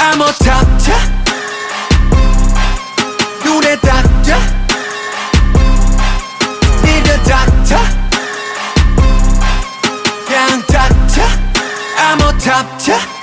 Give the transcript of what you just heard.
I'm a top, top 눈에 닿자 Need a 그냥 닥쳐 I'm a top, top